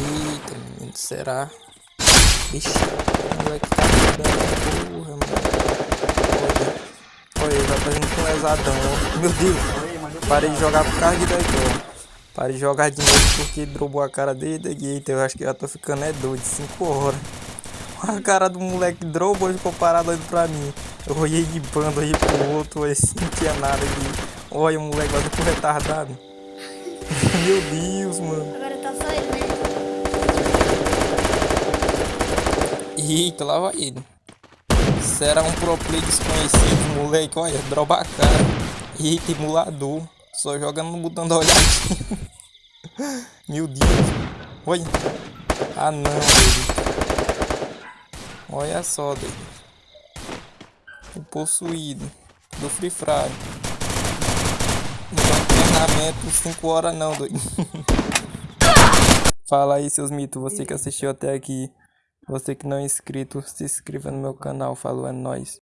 Eita, menino, será? Ixi, o moleque tá dando porra, mano. Olha, olha, vai fazendo com lesadão, ó. Meu Deus, parei de jogar por causa de daqui, ó. Parei de jogar de novo porque drobou a cara dele daqui. Então eu acho que já tô ficando é doido, 5 horas. A cara do moleque drobou ficou parado olhando pra mim. Eu olhei de bando aí pro outro, assim, não tinha nada aqui. Olha o moleque, vai ficou retardado. Meu Deus, mano. Agora tá só ele, Eita, lá vai ele. Será um pro play desconhecido, moleque. Olha, droba a cara. Eita, emulador. Só jogando no botão da olhadinha. Meu Deus. Olha. Ah, não, doido. Olha só, doido. O possuído. Do Free Fire. Não treinamento 5 horas não, doido. Fala aí, seus mitos. Você que assistiu até aqui. Você que não é inscrito, se inscreva no meu canal. Falou, é nóis.